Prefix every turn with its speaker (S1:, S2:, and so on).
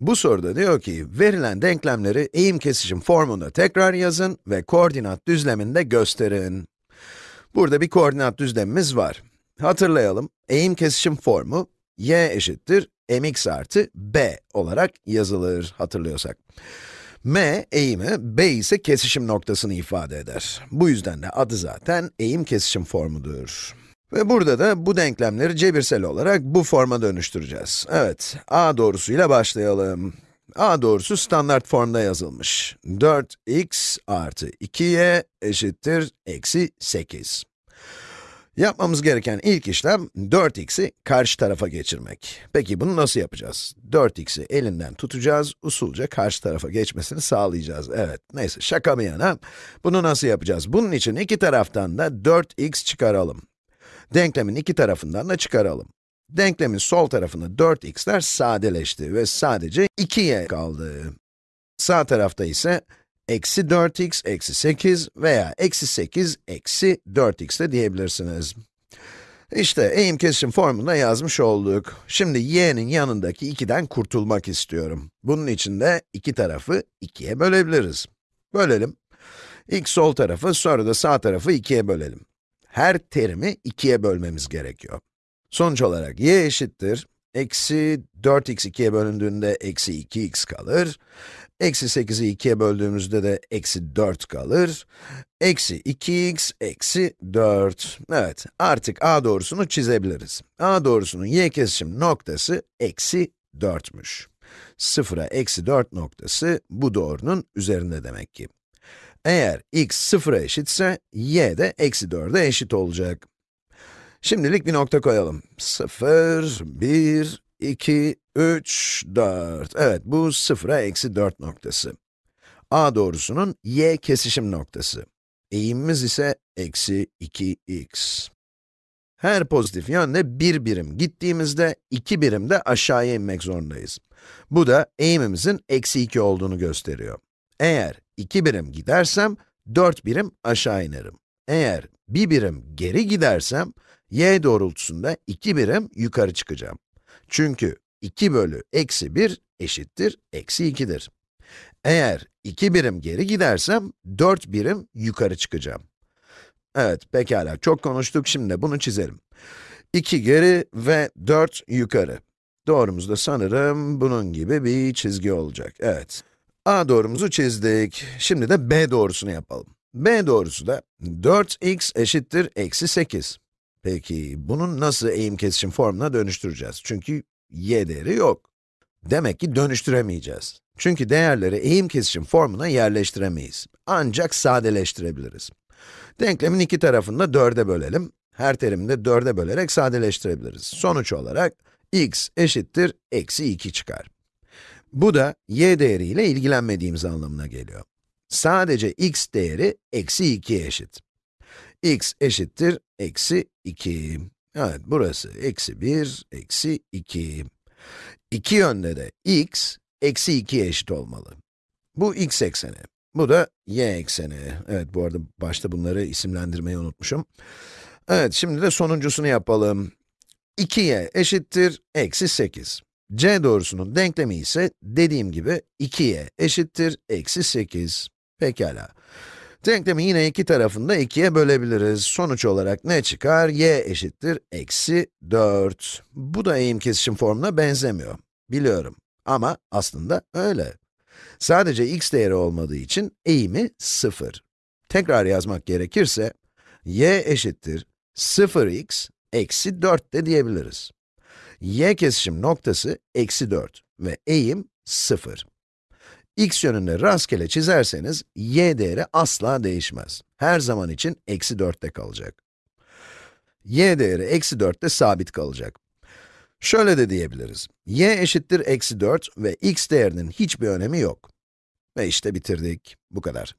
S1: Bu soruda diyor ki, verilen denklemleri eğim kesişim formunda tekrar yazın ve koordinat düzleminde gösterin. Burada bir koordinat düzlemimiz var. Hatırlayalım, eğim kesişim formu, y eşittir mx artı b olarak yazılır, hatırlıyorsak. m, eğimi, b ise kesişim noktasını ifade eder. Bu yüzden de adı zaten eğim kesişim formudur. Ve burada da bu denklemleri cebirsel olarak bu forma dönüştüreceğiz. Evet, a doğrusuyla başlayalım. a doğrusu standart formda yazılmış. 4x artı 2y eşittir eksi 8. Yapmamız gereken ilk işlem 4x'i karşı tarafa geçirmek. Peki bunu nasıl yapacağız? 4x'i elinden tutacağız, usulca karşı tarafa geçmesini sağlayacağız. Evet, neyse şaka bir yana. Bunu nasıl yapacağız? Bunun için iki taraftan da 4x çıkaralım. Denklemin iki tarafından da çıkaralım. Denklemin sol tarafında 4x'ler sadeleşti ve sadece 2y kaldı. Sağ tarafta ise eksi 4x eksi 8 veya eksi 8 eksi 4x de diyebilirsiniz. İşte eğim kesişim formunda yazmış olduk. Şimdi y'nin yanındaki 2'den kurtulmak istiyorum. Bunun için de iki tarafı 2'ye bölebiliriz. Bölelim. İlk sol tarafı, sonra da sağ tarafı 2'ye bölelim. Her terimi 2'ye bölmemiz gerekiyor. Sonuç olarak y eşittir, eksi 4x 2'ye bölündüğünde eksi 2x kalır. Eksi 8'i 2'ye böldüğümüzde de eksi 4 kalır. Eksi 2x eksi 4. Evet, artık a doğrusunu çizebiliriz. a doğrusunun y kesişim noktası eksi 4'müş. Sıfıra eksi 4 noktası bu doğrunun üzerinde demek ki. Eğer x sıfıra eşitse, y de eksi 4'e eşit olacak. Şimdilik bir nokta koyalım. 0, 1, 2, 3, 4. Evet, bu sıfıra eksi 4 noktası. a doğrusunun y kesişim noktası. Eğimimiz ise eksi 2x. Her pozitif yönde bir birim gittiğimizde, iki birim de aşağıya inmek zorundayız. Bu da eğimimizin eksi 2 olduğunu gösteriyor. Eğer 2 birim gidersem, 4 birim aşağı inerim. Eğer bir birim geri gidersem, y doğrultusunda 2 birim yukarı çıkacağım. Çünkü 2 bölü eksi 1 eşittir eksi 2'dir. Eğer 2 birim geri gidersem, 4 birim yukarı çıkacağım. Evet, pekala, çok konuştuk, şimdi bunu çizelim. 2 geri ve 4 yukarı. Doğrumuz da sanırım bunun gibi bir çizgi olacak, evet. A doğrumuzu çizdik. Şimdi de B doğrusunu yapalım. B doğrusu da 4x eşittir eksi 8. Peki, bunun nasıl eğim kesişim formuna dönüştüreceğiz? Çünkü y değeri yok. Demek ki dönüştüremeyeceğiz. Çünkü değerleri eğim kesişim formuna yerleştiremeyiz. Ancak sadeleştirebiliriz. Denklemin iki tarafını da 4'e bölelim. Her terimi de 4'e bölerek sadeleştirebiliriz. Sonuç olarak x eşittir eksi 2 çıkar. Bu da y değeriyle ilgilenmediğimiz anlamına geliyor. Sadece x değeri eksi 2'ye eşit. x eşittir eksi 2. Evet, burası eksi 1, eksi 2. İki yönde de x, eksi 2'ye eşit olmalı. Bu x ekseni, bu da y ekseni. Evet, bu arada başta bunları isimlendirmeyi unutmuşum. Evet, şimdi de sonuncusunu yapalım. 2y eşittir eksi 8. c doğrusunun denklemi ise dediğim gibi 2y eşittir eksi 8. Pekala. Denklemi yine iki tarafında da 2'ye bölebiliriz. Sonuç olarak ne çıkar? y eşittir eksi 4. Bu da eğim kesişim formuna benzemiyor. Biliyorum. Ama aslında öyle. Sadece x değeri olmadığı için eğimi 0. Tekrar yazmak gerekirse, y eşittir 0x eksi 4 de diyebiliriz. Y kesişim noktası eksi 4 ve eğim 0 x yönünde rastgele çizerseniz, y değeri asla değişmez. Her zaman için eksi 4'te kalacak. y değeri eksi 4'te sabit kalacak. Şöyle de diyebiliriz. y eşittir eksi 4 ve x değerinin hiçbir önemi yok. Ve işte bitirdik. Bu kadar.